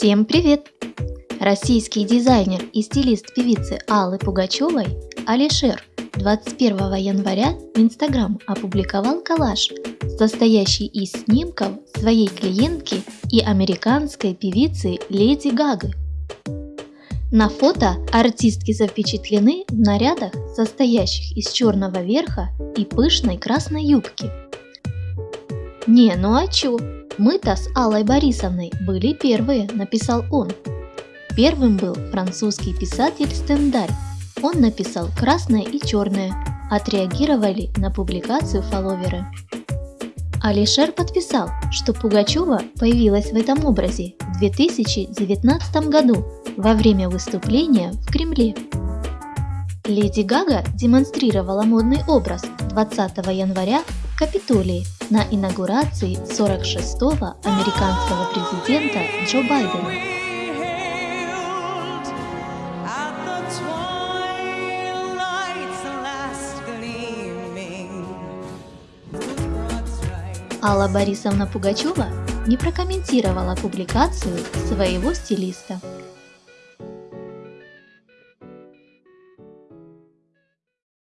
Всем привет! Российский дизайнер и стилист певицы Аллы Пугачевой Алишер 21 января в Инстаграм опубликовал коллаж, состоящий из снимков своей клиентки и американской певицы Леди Гагы. На фото артистки запечатлены в нарядах, состоящих из черного верха и пышной красной юбки. Не, ну а чё? Мы-то с Аллой Борисовной были первые, написал он. Первым был французский писатель Стендаль. Он написал красное и черное. Отреагировали на публикацию фолловеры. Алишер подписал, что Пугачева появилась в этом образе в 2019 году во время выступления в Кремле. Леди Гага демонстрировала модный образ 20 января в Капитолии на инаугурации 46-го американского президента Джо Байдена. Алла Борисовна Пугачева не прокомментировала публикацию своего стилиста.